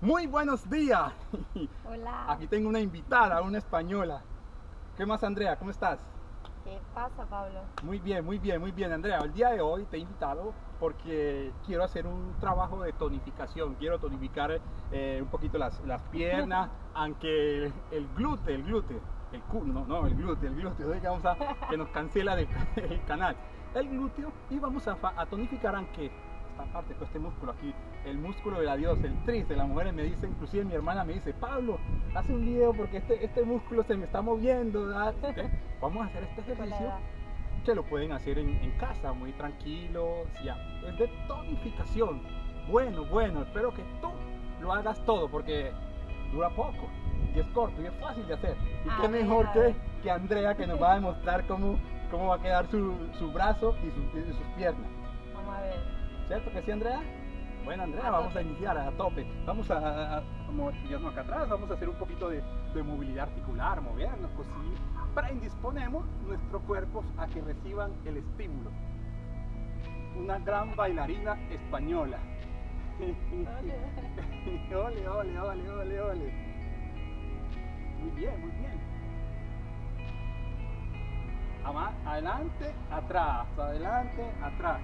Muy buenos días. Hola. Aquí tengo una invitada, una española. ¿Qué más, Andrea? ¿Cómo estás? ¿Qué pasa, Pablo? Muy bien, muy bien, muy bien, Andrea. El día de hoy te he invitado porque quiero hacer un trabajo de tonificación. Quiero tonificar eh, un poquito las, las piernas, aunque el, el glúteo, el glúteo, el no, no, el glúteo, el glúteo, vamos a, que nos cancela del- el canal. El glúteo y vamos a, a tonificar aunque esta parte, pues, este músculo aquí, el músculo de la diosa, el tris de las mujeres me dice, inclusive mi hermana me dice, Pablo, hace un video porque este, este músculo se me está moviendo. ¿verdad?". ¿Ok? Vamos a hacer este Con ejercicio que lo pueden hacer en, en casa, muy tranquilos, ya. Es de tonificación. Bueno, bueno, espero que tú lo hagas todo porque dura poco y es corto y es fácil de hacer. Y qué ver, mejor que, que Andrea que nos va a demostrar cómo, cómo va a quedar su, su brazo y, su- y sus piernas. Vamos a ver. ¿Cierto que sí, Andrea? Bueno, Andrea, A vamos a iniciar a tope. Vamos a, a- a movernos acá atrás, vamos a hacer un poquito de, de movilidad articular, movernos, pues sí. Predisponemos nuestros cuerpos a que reciban el estímulo. Una gran bailarina española. ole, ole, ole, ole, ole. Muy bien, muy bien. Adelante, atrás, adelante, atrás.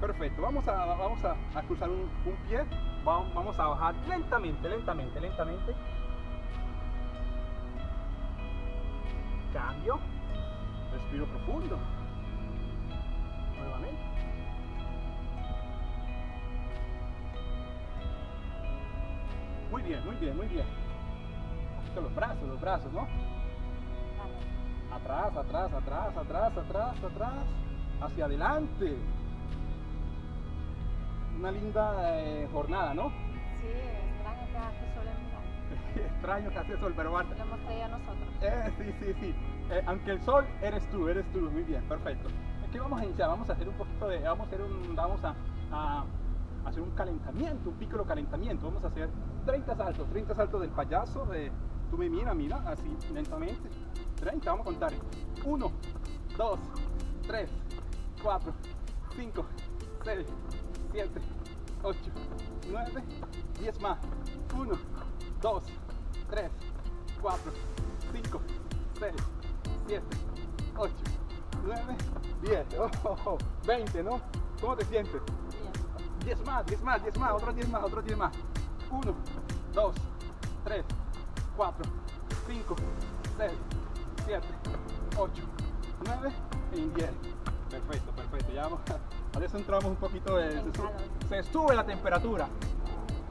Perfecto, vamos a, vamos a, a cruzar un, un pie, vamos, vamos a bajar lentamente, lentamente, lentamente. Cambio, respiro profundo. Nuevamente. Muy bien, muy bien, muy bien. Los brazos, los brazos, ¿no? Atrás, atrás, atrás, atrás, atrás, atrás, hacia adelante. Una linda eh, jornada, ¿no? Sí, extraño que hace sol en Milán. Extraño que hace sol, pero bueno. Lo hemos traído a nosotros. Eh, sí, sí, sí. Eh, aunque el sol eres tú, eres tú. Muy bien, perfecto. Aquí vamos a iniciar, vamos a hacer un poquito de, vamos a hacer un, vamos a, a hacer un calentamiento, un piccolo calentamiento. Vamos a hacer 30 saltos, 30 saltos del payaso. De, tú me mira, mira, así lentamente. 30, vamos a contar. 1, 2, 3, 4, 5, 6, 7, 8, 9, 10 más. 1, 2, 3, 4, 5, 6, 7, 8, 9, 10. Oh, oh, oh, 20, ¿no? ¿Cómo te sientes? Bien. 10 más, 10 más, 10 más, otros 10 más, otros 10 más. 1, 2, 3, 4, 5, 6, 7, 8, 9 y 10. Perfecto, perfecto. Ya vamos. A veces entramos un poquito de. Se, se sube la temperatura.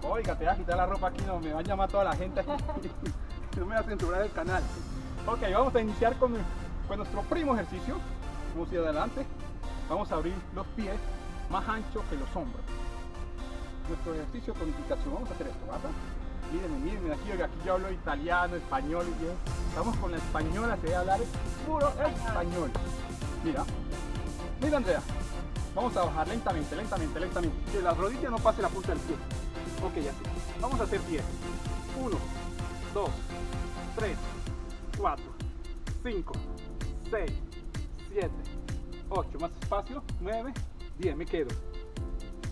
Oiga, te voy a quitar la ropa aquí, no me va a llamar toda la gente aquí. no me va a censurar el canal. Ok, vamos a iniciar con, con nuestro primo ejercicio. Vamos a ir adelante. Vamos a abrir los pies más anchos que los hombros. Nuestro ejercicio con indicación. Vamos a hacer esto, ¿verdad? Mírenme, mírenme aquí, oiga, aquí yo hablo italiano, español y bien. Estamos con la española, se debe hablar puro español. Mira, mira Andrea. Vamos a bajar lentamente, lentamente, lentamente. Que la rodilla no pase la punta del pie. Ok, así. Vamos a hacer 10. 1, 2, 3, 4, 5, 6, 7, 8. Más espacio. 9, 10. Me quedo.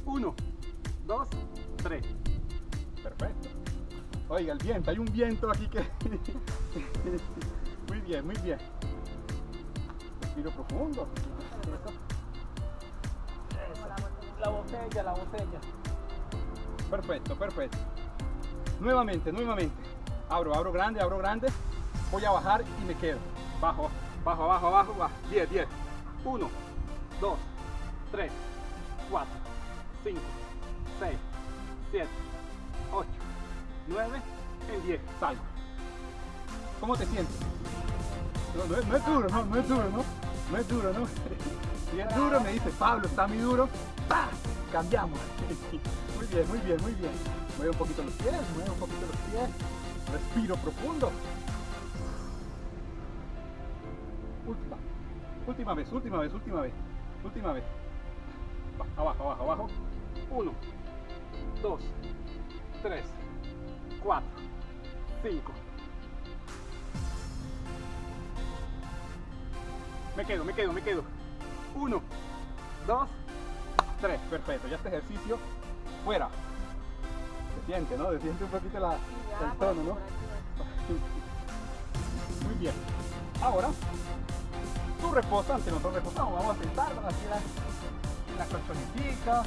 1, 2, 3. Perfecto. Oiga, el viento. Hay un viento aquí que... muy bien, muy bien. Respiro profundo. La botella. La botella, la botella. Perfecto, perfecto. Nuevamente, nuevamente. Abro, abro grande, abro grande. Voy a bajar y me quedo. Bajo, bajo, abajo, abajo, bajo. 10, 10. 1, 2, 3, 4, 5, 6, 7, 8, 9, en 10. Salgo. ¿Cómo te sientes? No, no es, no es duro, no, no es duro, ¿no? No es duro, ¿no? Si es duro, me dice Pablo, está muy duro. Cambiamos. Muy bien, muy bien, muy bien. Mueve un poquito los pies, mueve un poquito los pies. Respiro profundo. Última. Última vez, última vez, última vez. Última vez. Abajo, abajo, abajo. Uno, dos, tres, cuatro, cinco. Me quedo, me quedo, me quedo. Uno, dos, tres. Perfecto. Ya este ejercicio fuera. Se siente, ¿no? Se siente un poquito la, el tono, ¿no? Muy bien. Ahora, tú reposa, ante nosotros reposamos. Vamos a sentarnos aquí en la, colchonetica.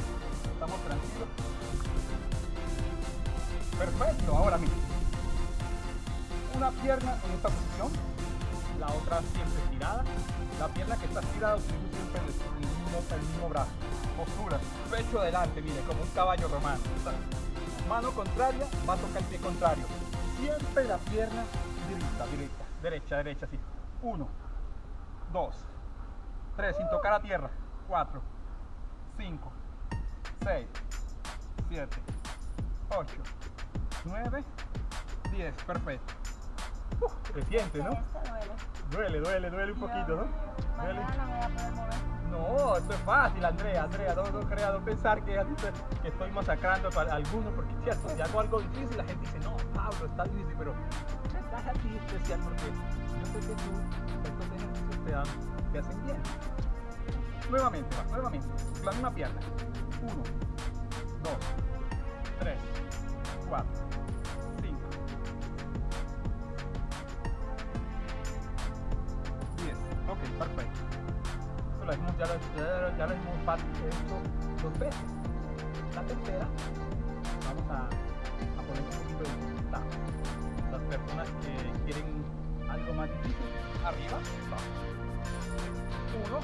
Estamos tranquilos. Perfecto. Ahora mira. Una pierna en esta posición, la otra siempre estirada. La pierna que está estirada utilizo siempre el, el mismo, brazo. Postura, pecho adelante, mire, como un caballo romano. Mano contraria, va a tocar el pie contrario. Siempre la pierna derecha, derecha, derecha, derecha, así. Uno, dos, tres, sin tocar a tierra. Cuatro, cinco, seis, siete, ocho, nueve, diez. Perfecto. Siente, ¿no? Duele. Duele, duele, un poquito, ¿no? Duele. No, esto es fácil, Andrea, Andrea, no, no no pensar que, estoy masacrando a alguno, porque cierto, si hago algo difícil, la gente dice, no, Pablo, está difícil, pero estás aquí especial porque yo sé que tú, estos ejercicios te, dan, te hacen bien. Nuevamente, va, nuevamente, la misma pierna. Uno, dos, tres, cuatro, ya lo, ya, ya lo hicimos de esto dos veces. La tercera, vamos a, a poner un poquito de dificultad. Las personas que quieren algo más difícil, arriba, vamos. Uno,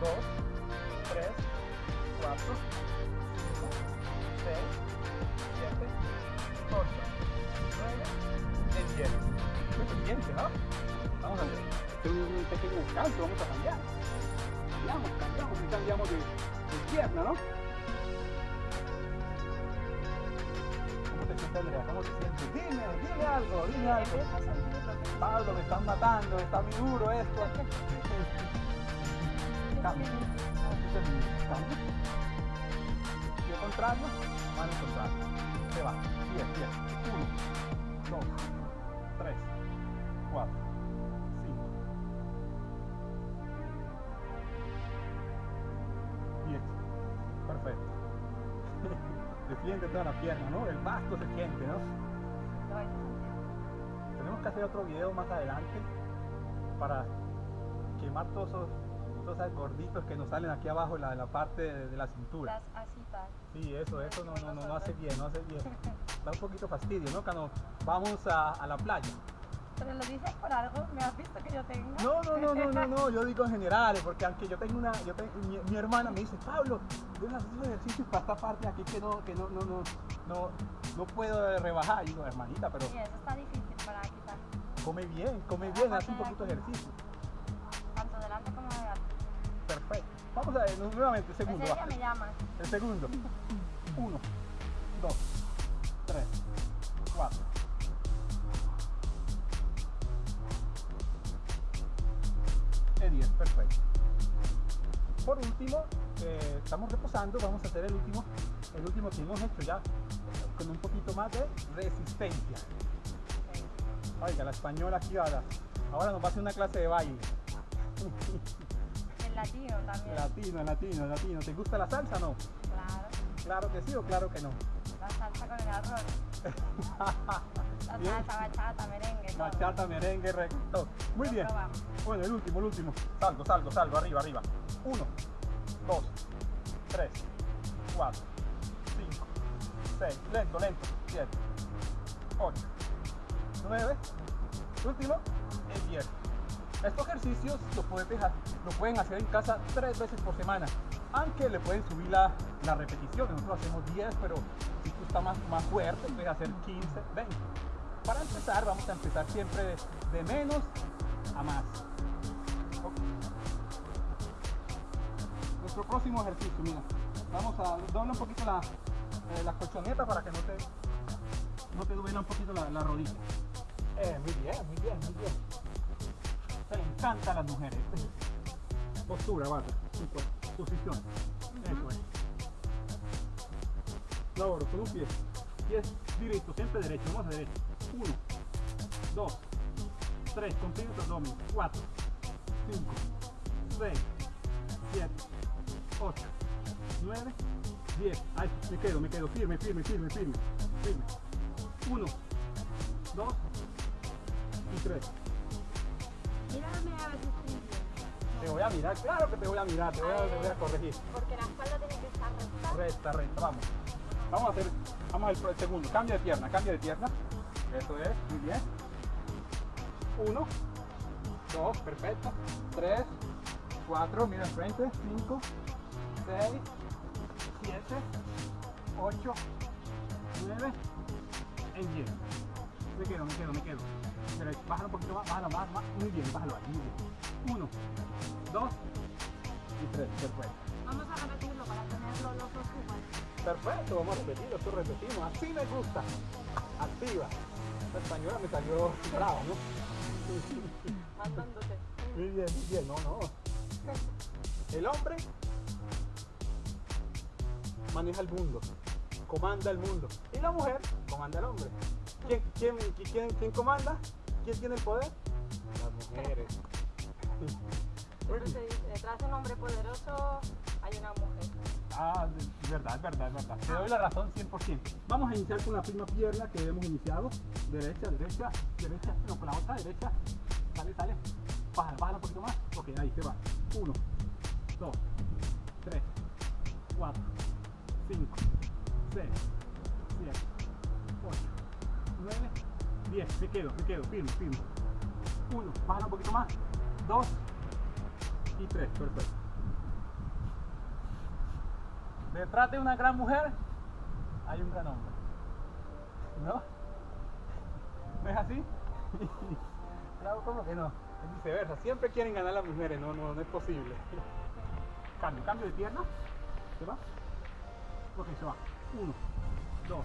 dos, tres, cuatro, cinco, seis, siete, ocho, nueve, y diez. Muy pendiente, ¿no? Vamos a hacer un pequeño descanso, vamos a cambiar. Cambiamos, cambiamos y cambiamos de, de pierna, ¿no? ¿Cómo te sientes, Andrea? ¿Cómo te sientes? Dime, dime algo, dime algo. Pablo, me están matando, está muy duro esto. Cambio. Este cambio. Pie contrario, mano contrario. Se va. 10, 10. 1, 2, 3, 4, siente toda la pierna, ¿no? El basto se siente, ¿no? Tenemos que hacer otro video más adelante para quemar todos esos, todos esos gorditos que nos salen aquí abajo en la, la parte de, de la cintura. Las. Sí, eso, eso no, no, no, no hace bien, no hace bien. Da un poquito fastidio, ¿no? Cuando vamos a, a la playa. Pero lo dices por algo, me has visto que yo tengo. No, no, no, no, no, no, yo digo en general, porque aunque yo tengo una, yo tengo, mi, mi hermana me dice, Pablo, debes hacer esos ejercicios para esta parte aquí que no, que no, no, no, no, no puedo rebajar. Y digo, hermanita, pero Sí, eso está difícil para quitar. come bien, come bien, haz un poquito de ejercicio. Tanto delante como de atrás. Perfecto. Vamos a ver nuevamente, el segundo. Ese día me llamas. El segundo. Uno, dos, tres, cuatro. Y diez, perfecto. Por último, eh, estamos reposando, vamos a hacer el último, el último que hemos hecho ya con un poquito más de resistencia. Oiga, la española aquí ahora, ahora nos va a hacer una clase de baile. El latino también. Latino, latino, latino. ¿Te gusta la salsa o no? Claro. Claro que sí o claro que no. La salsa con el arroz. Salsa, bachata, merengue, todo. Bachata, merengue, reggaetón. Muy Lo bien. Bueno, el último, el último. Salgo, salgo, salgo, arriba, arriba. Uno, dos, tres, cuatro, cinco, seis, lento, lento, siete, ocho, nueve, último, y diez. Estos ejercicios los pueden, dejar- lo pueden hacer en casa tres veces por semana, aunque le pueden subir la, la repetición. Nosotros hacemos 10, pero si tú estás más, más fuerte, puedes hacer 15, 20. Para empezar, vamos a empezar siempre de, de menos a más. Nuestro próximo ejercicio, mira, vamos a doblar un poquito la, eh, la colchoneta para que no te, no te duela un poquito la, la rodilla. Eh, muy bien, muy bien, muy bien. Se le encanta a las mujeres. Postura, bata, posición. Eso es. Laboro con un pie. Pies directo, siempre derecho. Vamos a derecho. Uno, dos, tres, comprime tu abdomen. Cuatro, cinco, seis, siete, ocho, nueve, diez. Ahí, me quedo, me quedo firme, firme, firme, firme. firme. Uno, dos y tres. Mírame a ver si. Te voy a mirar, claro que te voy a mirar, te voy a, te voy a corregir. Porque la espalda tiene que estar recta. Recta, recta, vamos. Vamos a hacer, vamos al segundo. Cambio de pierna, cambio de pierna. Eso es, muy bien. Uno, dos, perfecto. Tres, cuatro, mira al frente. Cinco, seis, siete, ocho, nueve, en diez. Me quedo, me quedo, me quedo. Derecho, bájalo un poquito más, bájalo más, más. Muy bien, bájalo ahí, muy bien. Uno, dos y tres, perfecto. Vamos a repetirlo para tenerlo los dos iguales. Perfecto, vamos a repetirlo, esto repetimos. Así me gusta. Activa. La española me salió brava, ¿no? Mandándote. Muy bien, muy bien, no, no. El hombre maneja el mundo, comanda el mundo. Y la mujer comanda al hombre. ¿Quién, quién, quién, quién comanda? ¿Quién tiene el poder? Las mujeres. Se dice, detrás de un hombre poderoso hay una mujer. Ah, verdad, verdad, verdad. Te doy la razón 100%. Vamos a iniciar con la primera pierna que hemos iniciado. Derecha, derecha, derecha. No, con la otra derecha. Sale, sale. Bájala, bájala un poquito más. Ok, ahí se va. Uno, dos, tres, cuatro, cinco, seis, siete, ocho, nueve, diez. Me quedo, me quedo, firme, firme. Uno, bájala un poquito más. Dos y tres. Perfecto. Detrás de una gran mujer hay un gran hombre. ¿No? ¿No es así? claro, ¿cómo que no? Es viceversa. Siempre quieren ganar las mujeres. No, no, no es posible. Cambio, cambio de pierna. ¿Se va? Ok, se va. Uno, dos,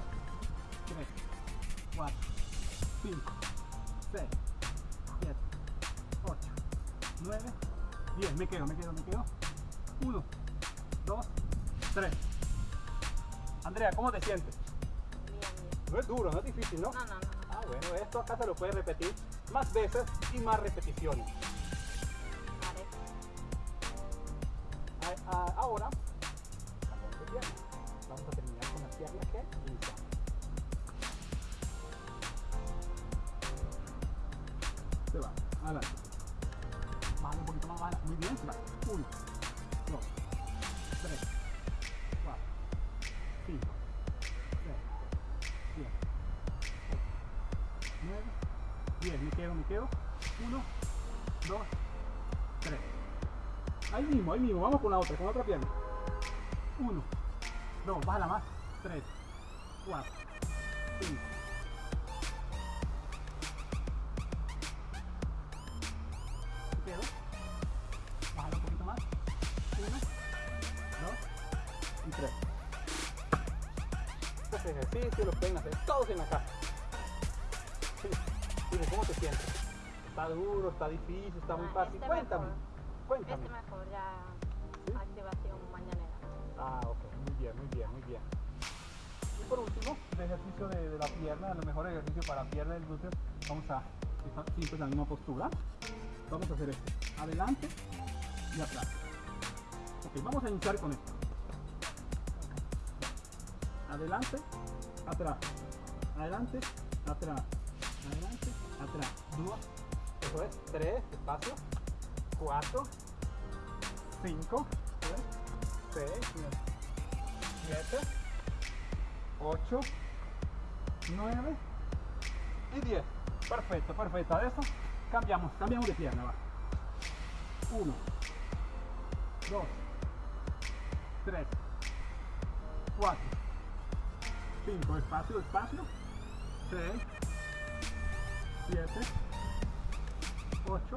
tres, cuatro, cinco, seis, siete, ocho, nueve, diez. Me quedo, me quedo, me quedo. Uno, dos, tres. Andrea, ¿cómo te sientes? Bien, bien. No es duro, no es difícil, ¿no? No, no, no. no. Ah, bueno, esto acá se lo puedes repetir más veces y más repeticiones. Vale. A- a- ahora. Vamos a terminar con la pierna que iniciamos. Se va, adelante. Bájale un poquito más, bájala. Muy bien, se va. Uno, quedo, me quedo. Uno, dos, tres. Ahí mismo, ahí mismo. Vamos con la otra, con la otra pierna. Uno, dos, bájala más. Tres, cuatro, cinco. Me quedo. Bájala un poquito más. Uno, dos y tres. Estos ejercicios los pueden hacer todos en la casa. Dime, ¿cómo te sientes? ¿Está duro? ¿Está difícil? ¿Está muy Ah, fácil? este Cuéntame. mejor. Cuéntame. Este mejor, ya ¿Sí? activación mañanera. Ah, ok, muy bien, muy bien, muy bien. Y por último, el ejercicio de, de la pierna, lo mejor ejercicio para la pierna del glúteo, vamos a siempre la misma postura. Vamos a hacer esto, adelante y atrás. Ok, vamos a iniciar con esto. Adelante, atrás, adelante, atrás, atrás. Dos, eso es, tres, espacio, cuatro, cinco, tres, 6, 7, 8, 9 y 10. Perfecto, perfecto. A eso cambiamos, cambiamos de pierna. Va. 1, 2, 3, 4, 5, espacio, despacio. 6, 7, 8,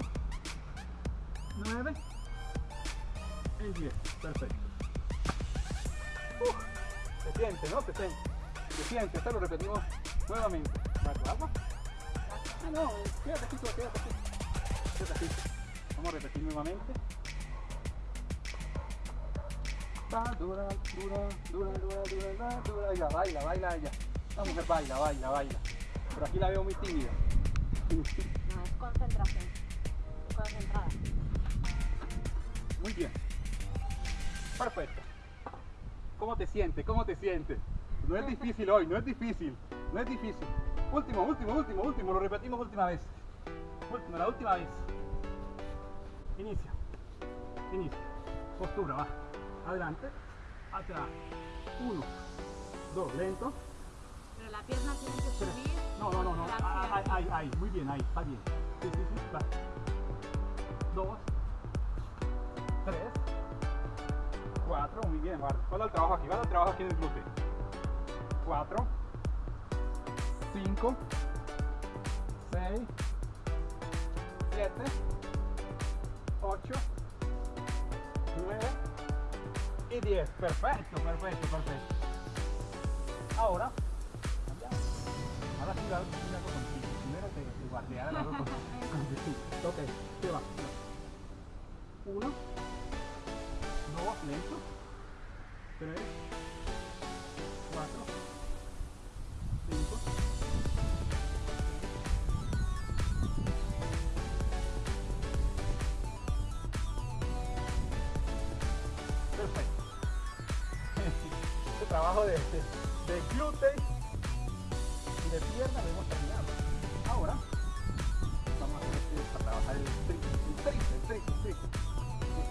9 y 10. Perfecto. Uf, se siente, ¿no? Se siente. Se siente. Esto lo repetimos nuevamente. ¿Va tu agua? Ah, no, quédate aquí, quédate aquí. Quédate aquí. Vamos a repetir nuevamente. Va, dura, dura, dura, dura, dura, dura, dura. Ella baila, baila ella. La mujer baila, baila, baila. Pero aquí la veo muy tímida. No, es concentración. Concentrada. Muy bien. Perfecto. ¿Cómo te sientes? ¿Cómo te sientes? No es difícil hoy, no es difícil. No es difícil. Último, último, último, último. Lo repetimos última vez. Último, la última vez. Inicia. Inicia. Postura, va. Adelante. Atrás. Uno. Dos. Lento. Pero la pierna tiene que subir. No, no, no, no. Ahí, arriba. ahí, ahí. Muy bien, ahí. Está bien. Sí, sí, sí. Va. Dos. Tres. Cuatro. Muy bien. Va. Va el trabajo aquí. Va el trabajo aquí en el glúteo. Cuatro. Cinco. Seis. Siete. Ocho. Nueve. Y diez. Perfecto, perfecto, perfecto. Ahora. Primero te, te cosa. Sí, Ok, se va. Uno. Dos, lento. Tres.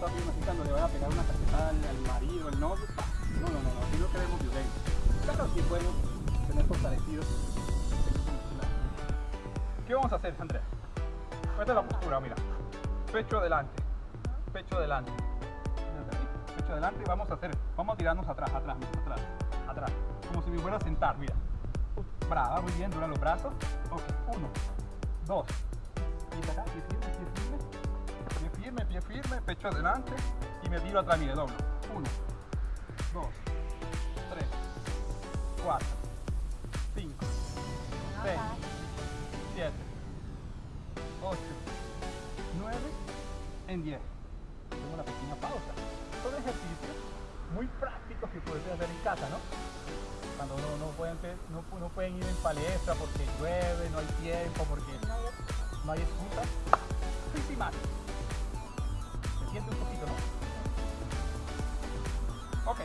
Bien así cuando le voy a pegar una cachetada al, al marido, al novio. No, no, no, no, así no queremos violencia. Claro, sí podemos tener fortalecidos. el. ¿Qué vamos a hacer, Andrea? Esta es la postura, mira. Pecho adelante, pecho adelante. Pecho adelante y vamos a hacer, vamos a tirarnos atrás, atrás, atrás, atrás. Como si me fuera a sentar, mira. Brava, muy bien, dura los brazos. Ok, uno, dos. Y acá, pie firme, pie firme. Firme, pie firme, pecho adelante. Y me tiro atrás, mire, doblo. Uno, dos, tres, cuatro, cinco, seis, siete, ocho, nueve, en diez. Tengo una pequeña pausa. Son ejercicios muy prácticos que puedes hacer en casa, ¿no? cuando no, no, pueden, no, no pueden ir en palestra porque llueve, no hay tiempo, porque no hay excusa. Principal. Se siente un poquito, ¿no? Ok,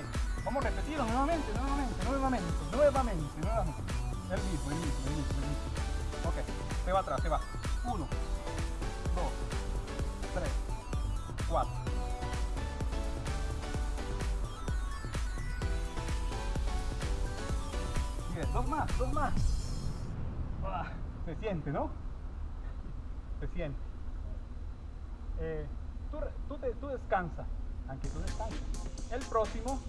vamos a repetirlo nuevamente, nuevamente, nuevamente, nuevamente, nuevamente. El mismo, el mismo, el mismo, el. Ok, se va atrás, se va. Uno, dos, tres, cuatro. Bien, dos más, dos más. Ah, se siente, ¿no? Se siente. Eh, tú, re- tú, te- tú descansa, aunque tú descansas. El próximo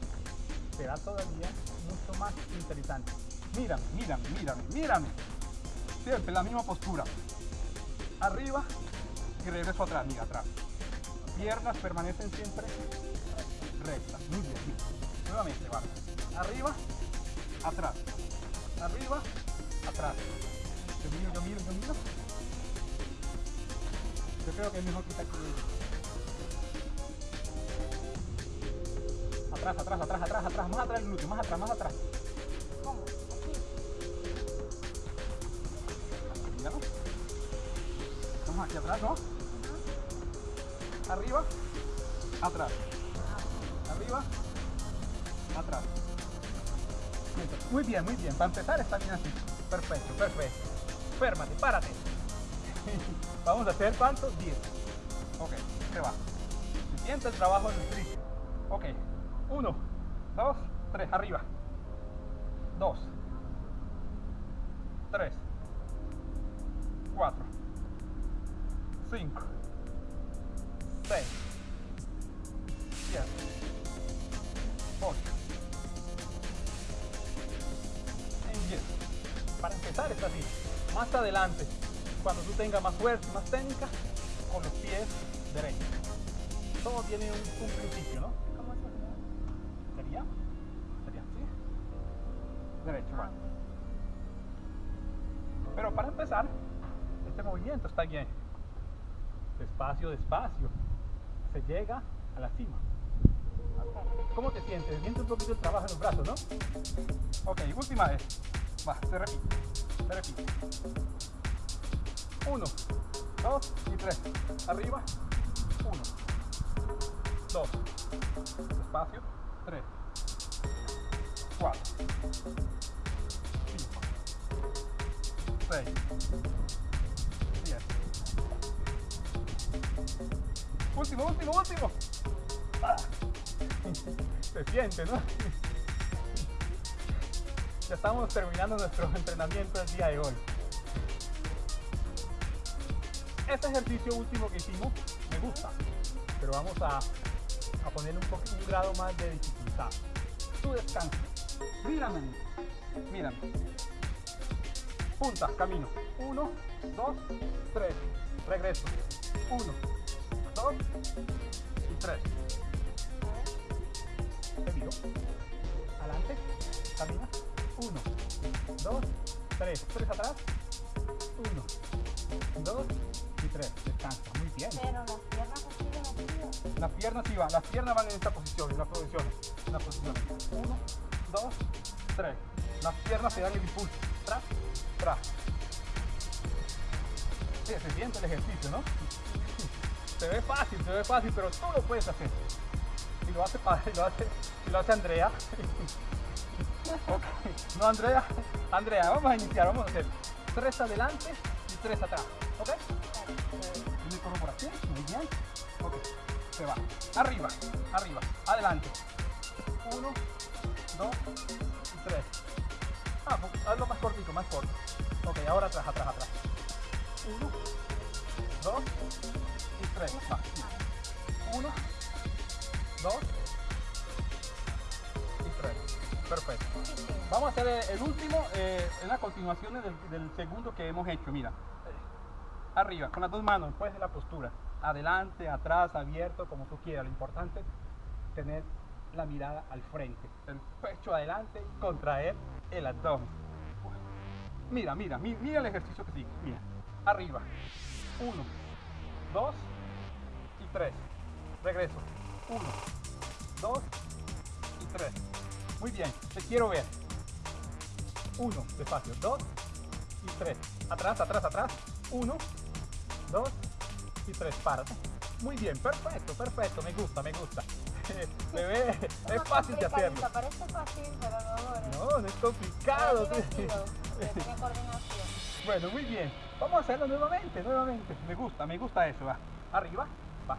será todavía mucho más interesante. Mírame, mírame, mírame, mírame. Siempre la misma postura. Arriba y regreso atrás, mira, atrás. Piernas permanecen siempre rectas. Muy bien. Nuevamente, va. Arriba, atrás. Arriba, atrás. Yo miro, yo miro, yo miro. Yo creo que es mejor quitar que Atrás, atrás, atrás, atrás, atrás, más atrás el glúteo, más atrás, más atrás. ¿Cómo? Así. Míralo. Estamos aquí atrás, ¿no? Arriba, atrás. Arriba, atrás. Muy bien, muy bien. Para empezar está bien así. Perfecto, perfecto. Férmate, párate. Vamos a hacer cuántos? 10. Ok, se va. Se siente el trabajo en el tríceps. Ok. 1, 2, 3, arriba. 2, 3, 4, 5, 6, 7, 8, en 10. Para empezar es así. Más adelante, cuando tú tengas más fuerza y más técnica, con los pies derechos. Todo tiene un, un Pero para empezar, este movimiento está bien. Despacio, despacio. Se llega a la cima. ¿Cómo te sientes? Se siente un poquito el trabajo en los brazos, ¿no? Ok, última vez. Va, se repite. Se repite. Uno, dos y tres. Arriba. Uno, dos. Despacio. Tres. Cuatro. 6. Bien. Último, último, último. Ah. Se siente, ¿no? Ya estamos terminando nuestro entrenamiento el día de hoy. Este ejercicio último que hicimos me gusta, pero vamos a, a ponerle un, poco, un grado más de dificultad. Tú descansa. Mírame, mírame. Punta, camino. Uno, dos, tres. Regreso. Uno, dos y tres. Te miro. Adelante. Camina. Uno, dos, tres. Tres atrás. Uno, dos y tres. Descansa. Muy bien. Pero las piernas de metidas. Las piernas sí van, las piernas van en esta posición, en las posiciones, en las posiciones. Uno, dos, tres. Las piernas se dan el impulso. Sí, se siente el ejercicio, ¿no? Se ve fácil, se ve fácil, pero tú lo puedes hacer. Y lo hace, pa- y lo hace, y lo hace Andrea. Ok. No, Andrea. Andrea, vamos a iniciar, vamos a hacer tres adelante y tres atrás. ¿Ok? Yo me por aquí, muy bien. Ok, se va. Arriba, arriba, adelante. Uno, dos y tres. Ah, pues, hazlo más cortito, más corto. Ok, ahora atrás, atrás, atrás. Uno, dos y tres. Uno, dos y tres. Perfecto. Vamos a hacer eh, el último eh, en las continuaciones del, del segundo que hemos hecho. Mira, arriba, con las dos manos, después de la postura. Adelante, atrás, abierto, como tú quieras. Lo importante es tener la mirada al frente. El pecho adelante contraer el abdomen. Mira, mira, mi- mira el ejercicio que sigue. Mira, arriba. Uno, dos y tres. Regreso. Uno, dos y tres. Muy bien, te quiero ver. Uno, despacio. Dos y tres. Atrás, atrás, atrás. Uno, dos y tres. Párate. Muy bien, perfecto, perfecto. Me gusta, me gusta. Se ve, es fácil de hacerlo. Parece fácil, pero no, no. No, no es complicado. Es divertido. Tiene coordinación. Bueno, muy bien. Vamos a hacerlo nuevamente, nuevamente. Me gusta, me gusta eso. Va. Arriba, va.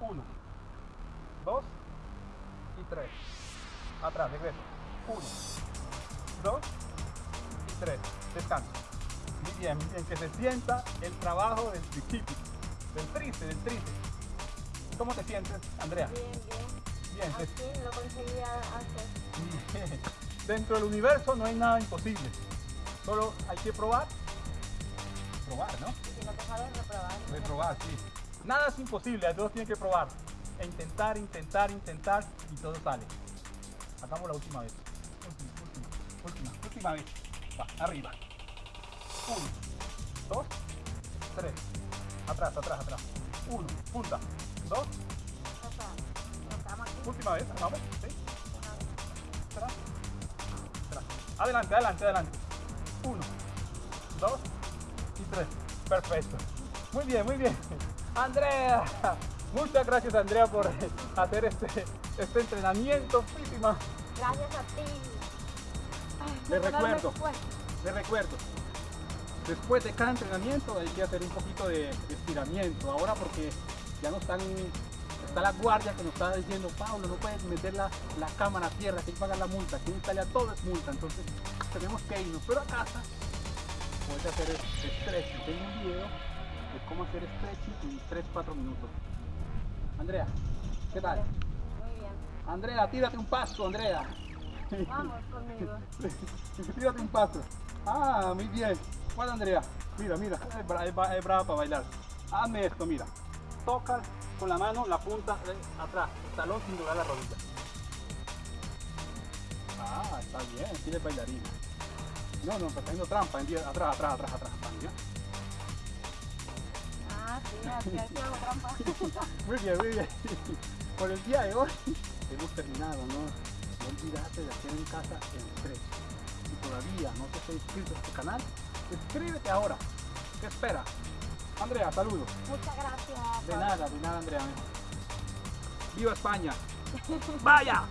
Uno, dos y tres. Atrás, regreso. Uno, dos y tres. Descanso. Muy bien, muy bien. Que se sienta el trabajo del tricipis, del tríceps, del tríceps. ¿Cómo te sientes, Andrea? Bien, bien. Bien, lo conseguí hacer. Bien. Dentro del universo no hay nada imposible. Solo hay que probar. Probar, ¿no? Y si no te sabes reprobar. De probar, sí. Nada es imposible, todos tienen que probar. E intentar, intentar, intentar y todo sale. Hagamos la última vez. Última, última, última, última vez. Va, arriba. Uno, dos, tres. Atrás, atrás, atrás. Uno, punta. Dos, última vez. Vamos, sí. Una vez. Atrás. Atrás. Adelante, adelante, adelante. Uno, dos y tres. Perfecto. Muy bien, muy bien. Andrea. Muchas gracias Andrea por hacer este, este entrenamiento. Muchísimas. Gracias a ti. Ay, Le perdóname recuerdo. Les recuerdo. Después de cada entrenamiento hay que hacer un poquito de estiramiento. Ahora porque ya no están, está la guardia que nos está diciendo, Pablo, no puedes meter la, la cámara a tierra, hay que pagar la multa. Aquí en Italia todo es multa, entonces tenemos que irnos. Pero a casa puedes hacer stretching. Tengo un video de cómo hacer stretching en 3-4 minutos. Andrea, ¿qué tal? Muy bien. Andrea, tírate un paso, Andrea. Vamos conmigo. Tírate un paso. Ah, muy bien. Bueno, Andrea, mira, mira, es, bra- es bra- es brava para bailar. Hazme esto, mira. Toca con la mano la punta de atrás, el talón sin doblar la rodilla. Ah, está bien, tienes bailarina. No, no, está haciendo trampa, atrás, atrás, atrás, atrás. Mira. Ah, sí, así hago trampa. Muy bien, muy bien. Por el día de hoy hemos terminado, ¿no? No olvidate de hacer en casa el stretch. Si todavía no te has inscrito a este canal, suscríbete ahora. ¿Qué espera? Andrea, saludos. Muchas gracias. De nada, de nada, Andrea. ¡Viva España! ¡Vaya!